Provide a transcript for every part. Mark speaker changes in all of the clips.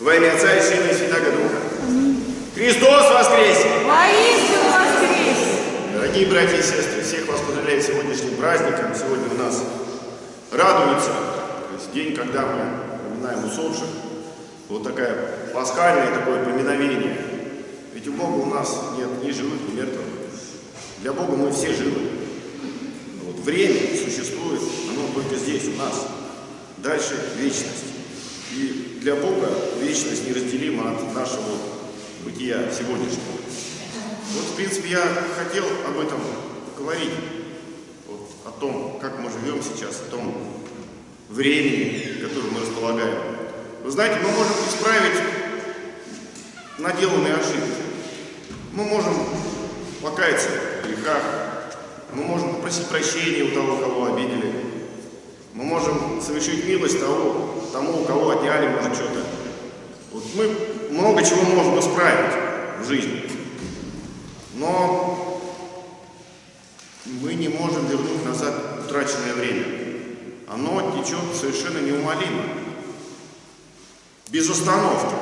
Speaker 1: Во имя Отца и Сына и Святаго Духа. Христос воскресе!
Speaker 2: Воистину воскрес!
Speaker 1: Дорогие братья и сестры, всех вас поздравляю с сегодняшним праздником. Сегодня у нас радуется, то есть день, когда мы поминаем усопших. Вот такая пасхальное такое поминовение. Ведь у Бога у нас нет ни живых, ни мертвых. Для Бога мы все живы. Вот время существует, оно только здесь, у нас. Дальше вечность. И для Бога вечность неразделима от нашего бытия сегодняшнего. Вот, в принципе, я хотел об этом поговорить. Вот, о том, как мы живем сейчас, о том времени, которым мы располагаем. Вы знаете, мы можем исправить наделанные ошибки. Мы можем покаяться в грехах. Мы можем попросить прощения у того, кого обидели. Мы можем совершить милость того, тому, у кого отняли, может, что-то. Вот мы много чего можем исправить в жизни. Но мы не можем вернуть назад утраченное время. Оно течет совершенно неумолимо. Без остановки.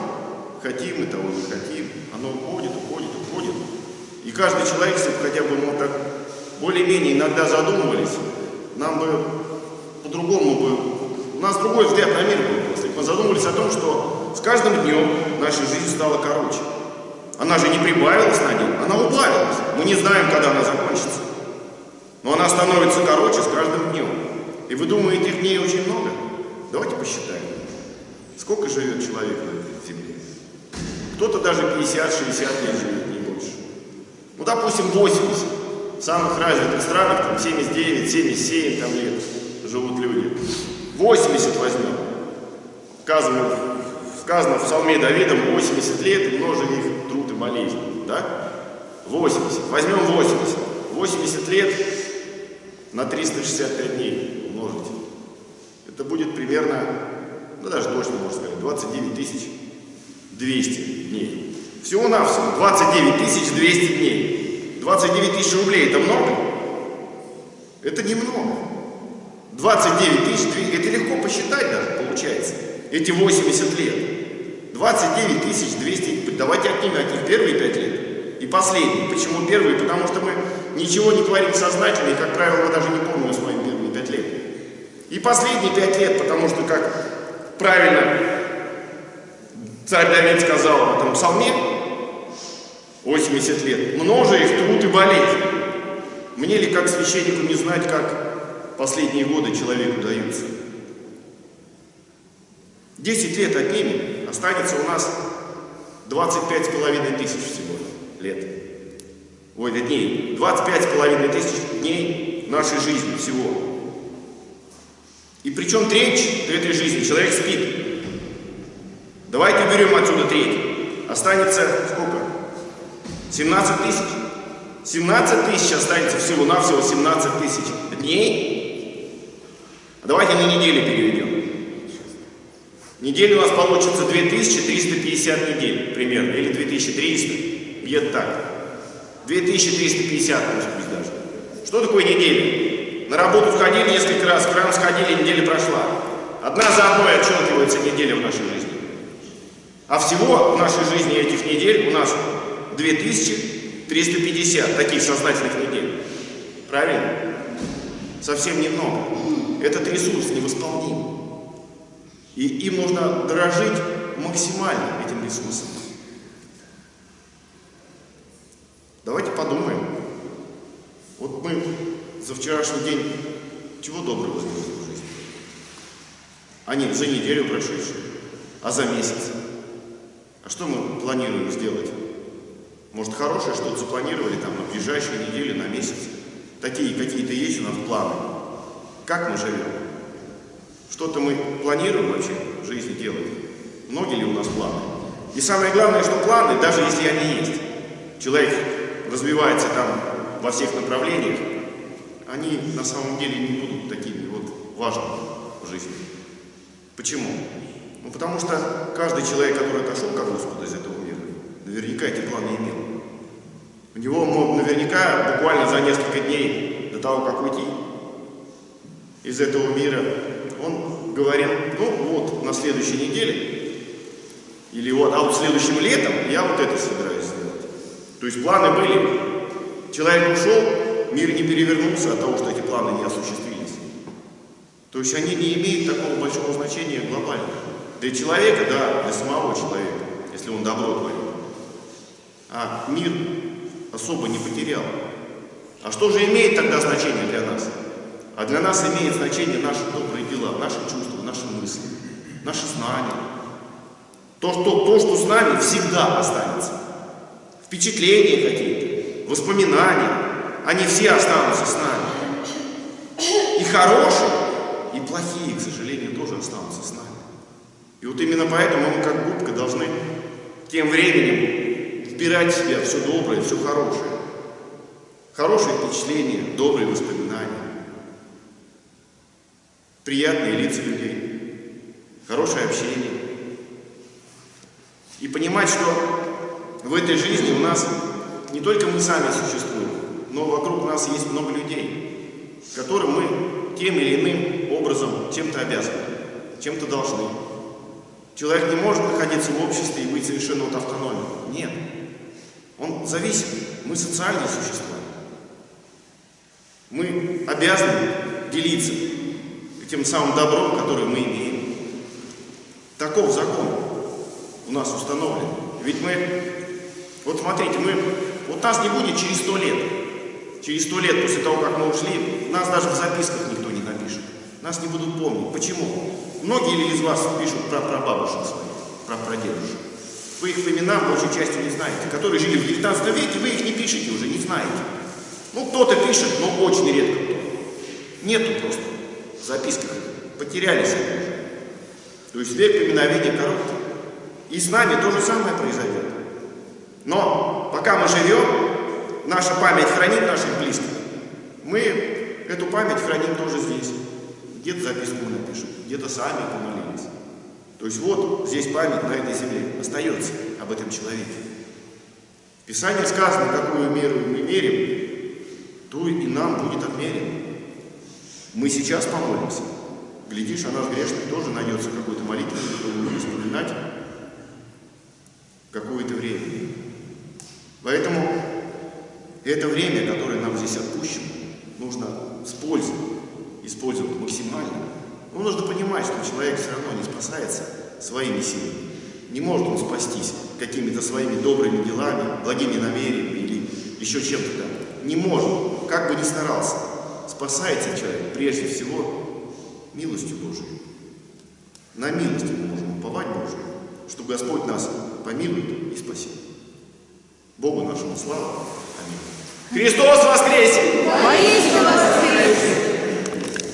Speaker 1: Хотим мы того, не хотим. Оно уходит, уходит, уходит. И каждый человек, если бы хотя бы мы так более-менее иногда задумывались, нам бы по-другому бы... У нас другой взгляд на мир был просто. Мы задумывались о том, что с каждым днем наша жизнь стала короче. Она же не прибавилась на день, она убавилась. Мы не знаем, когда она закончится. Но она становится короче с каждым днем. И вы думаете, этих дней очень много? Давайте посчитаем. Сколько живет человек на этой земле? Кто-то даже 50-60 лет живет, не больше. Ну, допустим, 80. В самых развитых странах там 79, 77 там лет живут люди. 80 возьмем. Сказано, сказано в псалме Давидом 80 лет и их труд и болезнь. Да? 80. Возьмем 80. 80 лет на 365 дней умножить. Это будет примерно, ну даже точно можно сказать, 29 тысяч 200 дней. Всего-навсего 29 тысяч 200 дней. 29 тысяч рублей это много? Это немного. 29 тысяч, это легко посчитать даже получается. Эти 80 лет. 29 тысяч 200, давайте отнимем от них первые 5 лет и последние. Почему первые? Потому что мы ничего не творим сознательно, и, как правило, мы даже не помним свои первые 5 лет. И последние 5 лет, потому что, как правильно царь Давид сказал в этом псалме, 80 лет, множе их труд и болезнь. Мне ли, как священнику, не знать, как последние годы человеку даются? 10 лет отнимем, останется у нас 25 с половиной тысяч всего лет. Ой, дней. 25 с половиной тысяч дней нашей жизни всего. И причем треть этой жизни человек спит. Давайте уберем отсюда треть. Останется сколько? 17 тысяч. 17 тысяч останется всего-навсего 17 тысяч дней. Давайте на недели переведем. Неделя у нас получится 2350 недель примерно, или 2300, где-то так. 2350, может быть, даже. Что такое неделя? На работу сходили несколько раз, в кран сходили, неделя прошла. Одна за одной отщелкивается неделя в нашей жизни. А всего в нашей жизни этих недель у нас 2350 таких сознательных недель. Правильно? Совсем немного. Этот ресурс невосполним. И им нужно дорожить максимально этим ресурсом. Давайте подумаем. Вот мы за вчерашний день чего доброго сделали в жизни? А не за неделю прошедшую, а за месяц. А что мы планируем сделать? Может, хорошее что-то запланировали там на ближайшие недели, на месяц? Такие какие-то есть у нас планы. Как мы живем? Что-то мы планируем вообще в жизни делать? Многие ли у нас планы? И самое главное, что планы, даже если они есть, человек развивается там во всех направлениях, они на самом деле не будут такими вот важными в жизни. Почему? Ну, потому что каждый человек, который отошел к Господу из этого мира, наверняка эти планы имел. У него наверняка буквально за несколько дней до того, как уйти из этого мира, он говорил, ну вот, на следующей неделе Или вот, а вот следующим летом я вот это собираюсь сделать. То есть планы были. Человек ушел, мир не перевернулся от того, что эти планы не осуществились. То есть они не имеют такого большого значения глобально. Для человека, да, для самого человека, если он добро творит. А мир особо не потерял. А что же имеет тогда значение для нас? А для нас имеет значение наши добрые дела, наши чувства, наши мысли, наши знания. То, что, то, что с нами всегда останется. Впечатления какие-то, воспоминания, они все останутся с нами. И хорошие, и плохие, к сожалению, тоже останутся с нами. И вот именно поэтому мы, как губка, должны тем временем вбирать в себя все доброе, все хорошее. Хорошие впечатления, добрые воспоминания, приятные лица людей, хорошее общение. И понимать, что в этой жизни у нас не только мы сами существуем, но вокруг нас есть много людей, которым мы тем или иным образом чем-то обязаны, чем-то должны. Человек не может находиться в обществе и быть совершенно вот автономным. Нет. Он зависим. Мы социальные существа. Мы обязаны делиться тем самым добром, которое мы имеем. Таков закон у нас установлен. Ведь мы, вот смотрите, мы, вот нас не будет через сто лет. Через сто лет после того, как мы ушли, нас даже в записках никто не напишет. Нас не будут помнить. Почему? Многие ли из вас пишут про прабабушек своих, про прадедушек? Вы их по именам большей частью не знаете. Которые жили в 19 веке, вы их не пишете уже, не знаете. Ну, кто-то пишет, но очень редко. Нету просто записках. Потерялись уже. То есть век поминовения короткий. И с нами то же самое произойдет. Но пока мы живем, наша память хранит наших близких. Мы эту память храним тоже здесь. Где-то записку мы напишем, где-то сами помолились. То есть вот здесь память на этой земле остается об этом человеке. В Писании сказано, какую меру мы мерим, то и нам будет отмерено. Мы сейчас помолимся. Глядишь, а наш грешный тоже найдется какой-то молитвой, которую будет вспоминать какое-то время. Поэтому это время, которое нам здесь отпущено, нужно с пользой использовать максимально. Но нужно понимать, что человек все равно не спасается своими силами. Не может он спастись какими-то своими добрыми делами, благими намерениями или еще чем-то там. Не может, как бы ни старался. Спасается человек прежде всего милостью Божией. На милость мы можем уповать Божию, что Господь нас помилует и спасет. Богу нашему славу. Аминь. Христос воскресе!